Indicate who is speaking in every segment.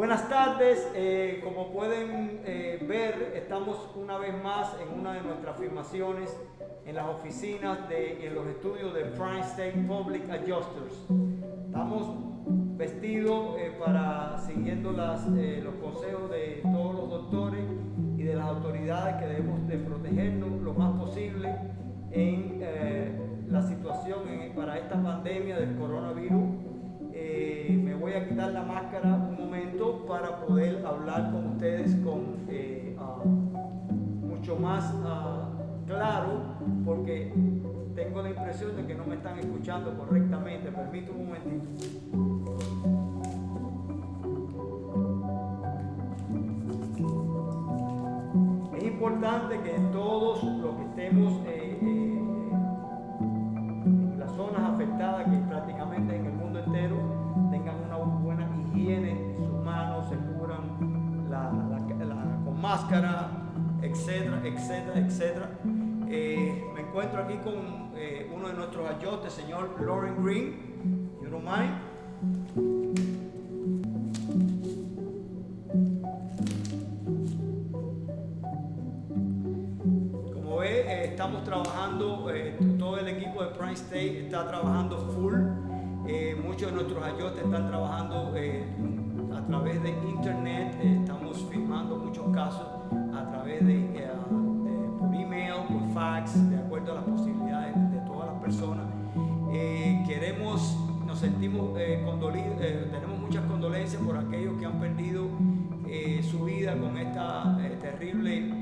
Speaker 1: Buenas tardes, eh, como pueden eh, ver, estamos una vez más en una de nuestras filmaciones en las oficinas de en los estudios de Prime State Public Adjusters. Estamos vestidos eh, para siguiendo los consejos de todos los doctores y de las autoridades que debemos de protegernos lo más posible en la situación para esta pandemia del coronavirus. me voy a quitar la máscara un momento para poder hablar con ustedes con eh, ah, mucho más ah, claro porque tengo la impresión de que no me están escuchando correctamente. Permítame un momentito. Es importante que todos los que estemos eh, eh, que prácticamente en el mundo entero, tengan una buena higiene, sus manos se curan con máscara, etcétera, etcétera, etcétera. Eh, me encuentro aquí con eh, uno de nuestros ayostes, señor Lauren Green. You don't mind? Trabajando, todo el equipo de Prime State está trabajando full. muchos de nuestros ayotes están trabajando a través de internet. estamos filmando muchos casos a través de de acuerdo a las posibilidades de todas las personas. Eh, queremos, nos sentimos eh, eh, tenemos muchas condolencias por aquellos que han perdido su vida con esta terrible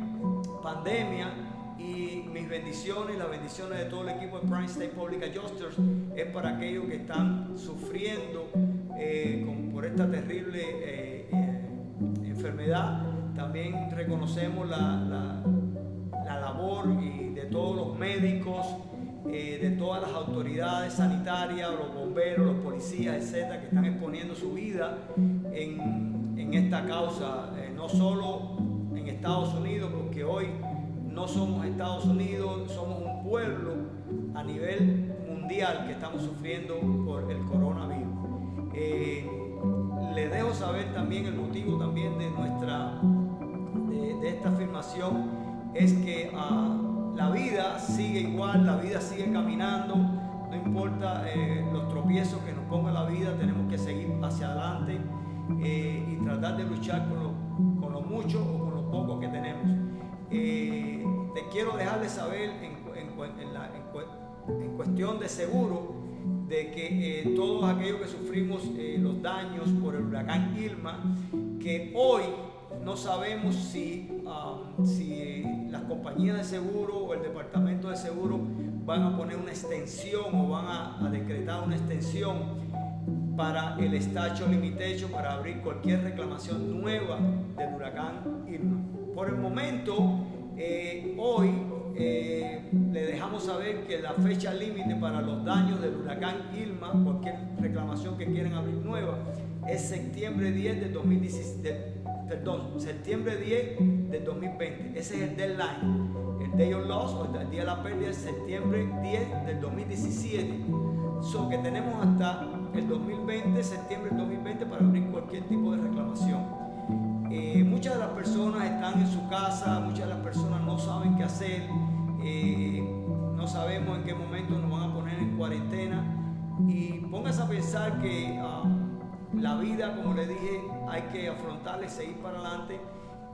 Speaker 1: pandemia y mis bendiciones, las bendiciones de todo el equipo de Prime State Public Adjusters es para aquellos que están sufriendo por esta terrible enfermedad. También reconocemos la la labor y de todos los médicos, eh, de todas las autoridades sanitarias, los bomberos, los policías, etcétera, que están exponiendo su vida en, en esta causa, eh, no solo en Estados Unidos, porque hoy no somos Estados Unidos, somos un pueblo a nivel mundial que estamos sufriendo por el coronavirus. Eh, le dejo saber también el motivo también de nuestra de, esta afirmación es que ah, la vida sigue igual, la vida sigue caminando, no importa eh, los tropiezos que nos ponga la vida, tenemos que seguir hacia adelante eh, y tratar de luchar con lo, con lo, mucho o con lo poco que tenemos. Eh, quiero dejar de saber en, en, cuestión de seguro de que todos aquellos que sufrimos los daños por el huracán Irma, que hoy no sabemos si, um, si las compañías de seguro o el departamento de seguro van a poner una extensión o van a, decretar una extensión para el estacho limitecho para abrir cualquier reclamación nueva del huracán Irma. Por el momento, eh, hoy eh, le dejamos saber que la fecha límite para los daños del huracán Irma, cualquier reclamación que quieran abrir nueva, es septiembre 10 de 2017 perdón, septiembre 10 del 2020. Ese es el deadline. El Day of Loss o el Día de la Pérdida es septiembre 10 del 2017. So que tenemos hasta el 2020, septiembre del 2020 para abrir cualquier tipo de reclamación. Eh, muchas de las personas están en su casa, muchas de las personas no saben qué hacer, eh, no sabemos en qué momento nos van a poner en cuarentena y póngase a pensar que ah, la vida, como le dije, hay que afrontarla y seguir para adelante.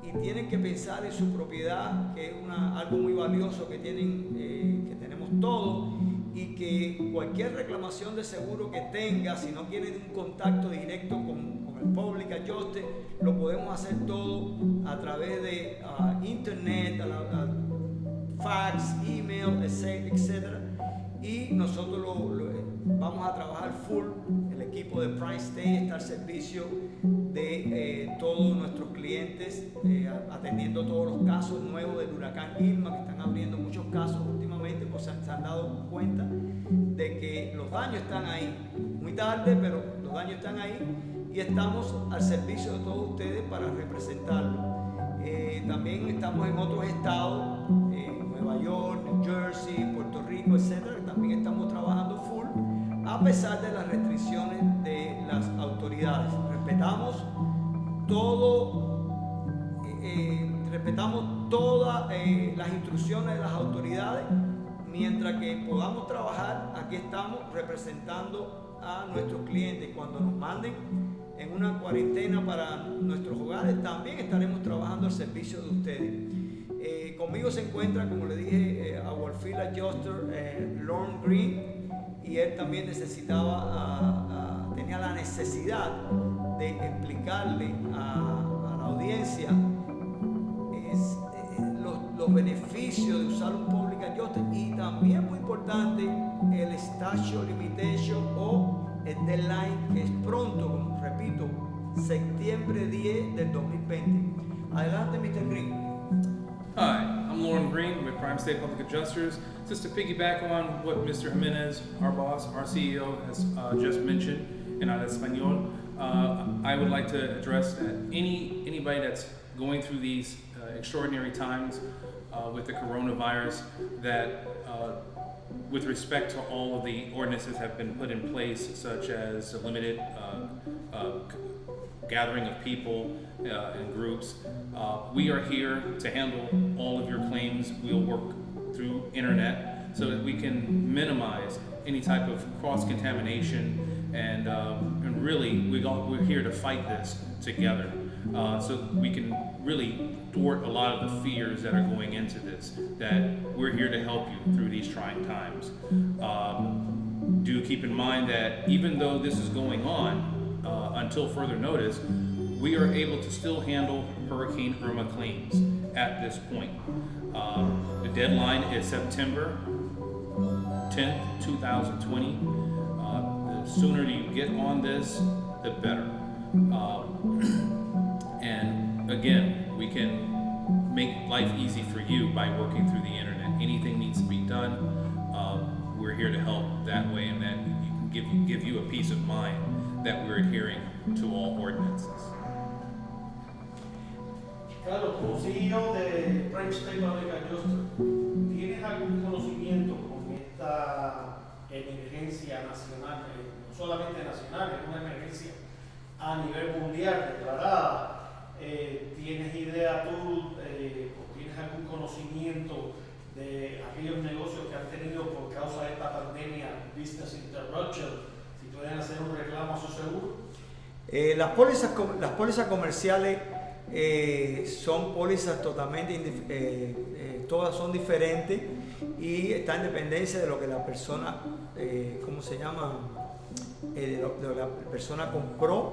Speaker 1: Y tienen que pensar en su propiedad, que es algo muy valioso que, tienen, eh, que tenemos todos. Y que cualquier reclamación de seguro que tenga, si no tienen un contacto directo con, el Public Adjuster, lo podemos hacer todo a través de ah, internet, fax, email, etc. Y nosotros lo, vamos a trabajar full equipo de Prime State está al servicio de eh, todos nuestros clientes, eh, atendiendo todos los casos nuevos del huracán Irma, que están abriendo muchos casos pues se han, dado cuenta de que los daños están ahí. Muy tarde, pero los daños están ahí y estamos al servicio de todos ustedes para representarlos. Eh, también estamos en otros estados, Nueva York, New Jersey, Puerto Rico, etcétera, también estamos trabajando full a pesar de las restricciones de las autoridades. Respetamos todo, eh, eh, respetamos todas eh, las instrucciones de las autoridades. Mientras que podamos trabajar, aquí estamos representando a nuestros clientes. Cuando nos manden en una cuarentena para nuestros hogares, también estaremos trabajando al servicio de ustedes. Eh, conmigo se encuentra, como le dije, eh, our field adjuster, eh, Lorne Green, y él también necesitaba, tenía la necesidad de explicarle a, la audiencia eh, los, los beneficios de usar un importante el statute limitation o el deadline que es pronto, como repito, septiembre 10 del 2020. Adelante, Mr. Green.
Speaker 2: Hi, I'm Lauren Green with Prime State Public Adjusters. Just to piggyback on what Mr. Jimenez, our boss, our CEO, has uh, just mentioned in al español, uh, I would like to address that any anybody that's going through these uh, extraordinary times uh, with the coronavirus, that uh, with respect to all of the ordinances have been put in place, such as a limited uh, uh, gathering of people uh, in groups. Uh, we are here to handle all of your claims. We'll work through internet so that we can minimize any type of cross contamination and, um, and really we we're here to fight this together uh, so we can really thwart a lot of the fears that are going into this that we're here to help you through these trying times um, do keep in mind that even though this is going on uh, until further notice, we are able to still handle Hurricane Irma claims at this point. Um, the deadline is September 10th, 2020. Uh, the sooner you get on this, the better. Um, again, we can make life easy for you by working through the internet. Anything needs to be done, um, we're here to help that way, and that give you, give you a peace of mind that we're adhering to all ordinances.
Speaker 3: Claro, como CEO de Public Adjuster, ¿tienes algún conocimiento con esta emergencia nacional, eh, no solamente nacional, es una emergencia a nivel mundial declarada? Si pueden hacer un reclamo a su seguro.
Speaker 1: Eh, las, pólizas, las pólizas comerciales eh, son pólizas totalmente, eh, todas son diferentes y está en dependencia de lo que la persona, ¿cómo se llama? La persona compró.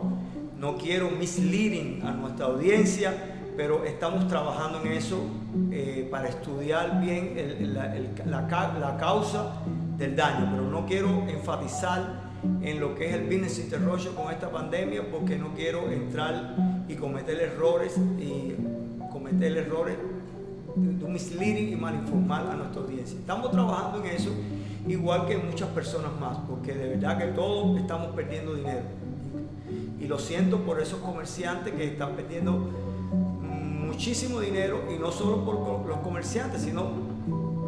Speaker 1: No quiero misleading a nuestra audiencia, pero estamos trabajando en eso para estudiar bien la, la causa del daño, pero no quiero enfatizar en lo que es el business interruption con esta pandemia porque no quiero entrar y cometer errores y cometer errores de misleading y mal informar a nuestra audiencia. Estamos trabajando en eso igual que muchas personas más porque de verdad que todos estamos perdiendo dinero. Y lo siento por esos comerciantes que están perdiendo muchísimo dinero y no solo por los comerciantes, sino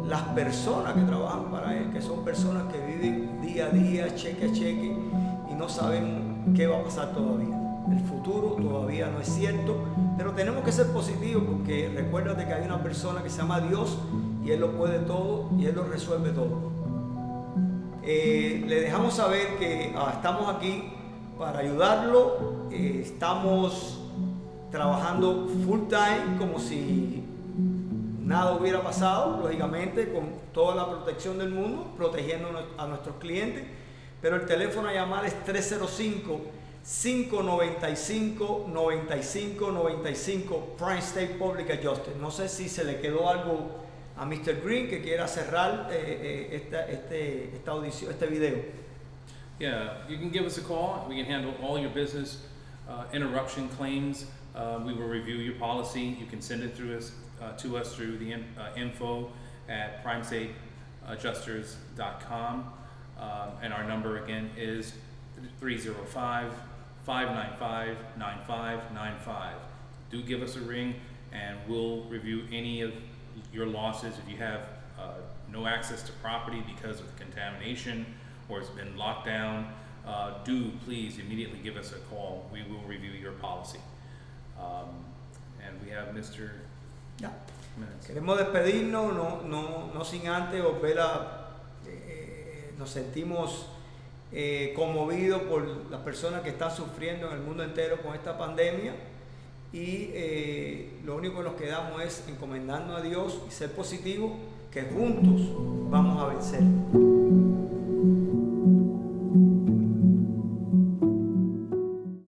Speaker 1: las personas que trabajan para él, que son personas que viven día a día, cheque a cheque y no saben qué va a pasar todavía. El futuro todavía no es cierto, pero tenemos que ser positivos porque recuérdate que hay una persona que se llama Dios y Él lo puede todo y Él lo resuelve todo. Eh, le dejamos saber que ah, estamos aquí para ayudarlo, eh, estamos trabajando full time como si nada hubiera pasado, lógicamente, con toda la protección del mundo, protegiendo a nuestros clientes. Pero el teléfono a llamar es 305-595-9595 Prime State Public Adjuster. No sé si se le quedó algo a Mr. Green que quiera cerrar eh, eh, esta, este, esta audición, este video.
Speaker 2: Yeah, you can give us a call. We can handle all your business uh, interruption claims. Uh, we will review your policy. You can send it through us uh, to us through the in, uh, info at primestateadjusters.com. Um, and our number again is 305 595 9595. Do give us a ring and we'll review any of your losses if you have uh, no access to property because of contamination or it's been locked down, uh, do please immediately give us a call. We will review your policy. Um, and we have Mr.
Speaker 1: Ya. Queremos despedirnos, no, no, no sin antes volver a... eh, nos sentimos eh, conmovidos por las personas que están sufriendo en el mundo entero con esta pandemia y eh, lo único que nos quedamos es encomendarnos a Dios y ser positivos que juntos vamos a vencer.